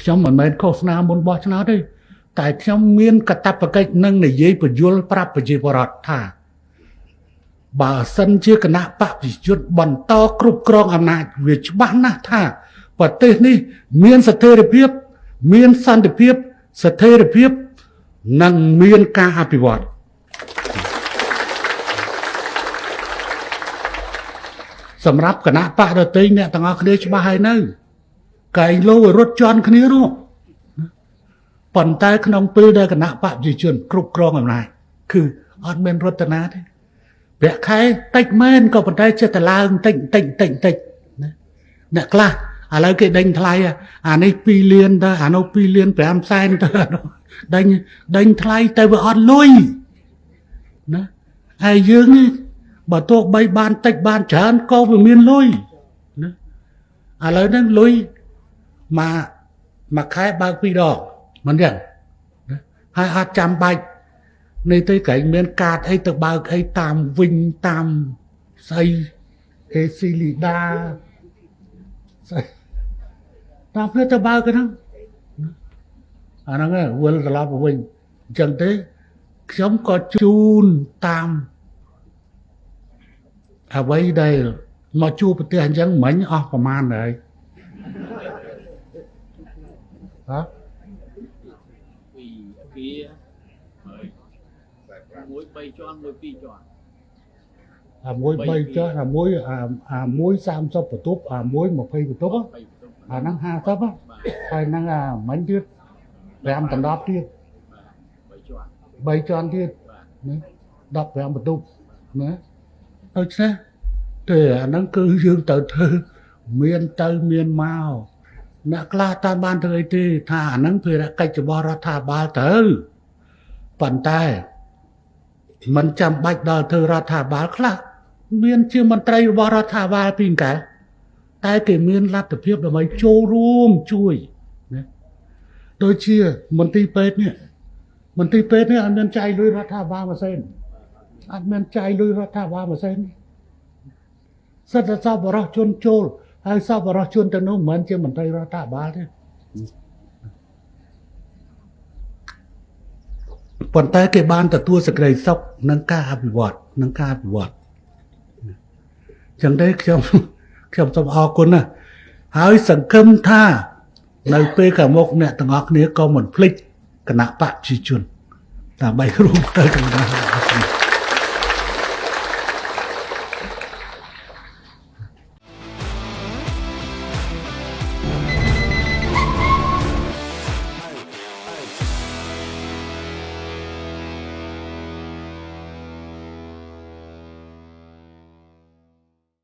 ខ្ញុំមិនមែនឃោសនាមុនបោះឆ្នោតទេតែខ្ញុំមានកាតព្វកិច្ចនឹងនិយាយបញ្យលប្រាប់ប្រជាពលរដ្ឋថា បើសិនជាគណៈបព្វជិជនបន្តគ្រប់គ្រងអំណាចវាច្បាស់ណាស់ថាប្រទេសនេះ មានស្ថិរភាព មានសន្តិភាពស្ថិរភាពនិងមានការអភិវឌ្ឍសម្រាប់គណៈបកដតីអ្នកទាំងអស់គ្នាច្បាស់ហើយនៅ កែងលោរត់ជន់គ្នានោះប៉ុន្តែក្នុងពេលដែលគណៈបកប្រជាជន គ្រប់គ្រងអំណាចគឺអត់មានរតនាទេប្រាក់ខែតិចមែនក៏ប៉ុន្តែចិត្តតែឡើងតិចតិចតិចតិចណាអ្នកខ្លះឥឡូវគេដេញថ្លៃអានេះ2លានទៅអានោះ2លាន5សែនទៅដេញដេញថ្លៃទៅវាអត់លុយណាហើយយើងនេះបើទោះបីបានតិចបានច្រើនក៏វាមានលុយណាឥឡូវហ្នឹងលុយ មកមួយខែបើកពីរដងមិនចឹងហើយអត់ចាំបាច់នេះទៅក្រែងមានកាតអីទៅបើកអីតាមវិញតាមស្អីអេស៊ីលីដាស្អីតាមផ្លូវទៅបើកហ្នឹងអាហ្នឹងវិលត្រឡប់មកវិញអញ្ចឹងទេខ្ញុំក៏ជូនតាមអ្វីដែលមកជួបប្រទេសអញ្ចឹងមិញអស់ប្រមាណហើយ ហ៎ពីពីហើយមួយ3ជាន់មួយ2ជាន់អាមួយ3ចុះអាមួយអាមួយ30បន្ទប់អាមួយ20បន្ទប់អាហ្នឹង50ហើយហ្នឹងអាមិញទៀត5ដណ្ដប់ទៀត3ជាន់ទៀតណា15បន្ទប់ណាដូច្នេះទេអាហ្នឹងគឺយើងត្រូវធ្វើមានទៅមានមក អ្នកខ្លះតាមបានធ្វើអីទេថាអាហ្នឹងភារកិច្ចរបស់រដ្ឋាភិបាលទៅប៉ុន្តែมันចាំបាច់ដល់ធ្វើរដ្ឋាភិបាលខ្លះមានជាមន្ត្រីរបស់រដ្ឋាភិបាលពីកាលតែគេមានលទ្ធភាពដើម្បីចូលរួមជួយណាដូចជាមន្ទីរពេទ្យនេះមន្ទីរពេទ្យនេះអត់មានចាយលុយរដ្ឋាភិបាលមួយសេនអត់មានចាយលុយរដ្ឋាភិបាលមួយសេនសិទ្ធិសពបរោះជនចូល ហើយសពបរោះជនទៅនោះមិនមែនជាមន្ត្រីរដ្ឋាភិបាលទេប៉ុន្តែគេបានទទួលសេចក្តីសុខនឹងការអភិវឌ្ឍនឹងការអភិវឌ្ឍចឹងទេខ្ញុំខ្ញុំសូមអរគុណណាស់ហើយសង្ឃឹមថា នៅពេលខាងមុខអ្នកទាំងអស់គ្នាក៏មិនភ្លេចគណៈបព្វជិជនដើម្បីរួមទៅក្នុង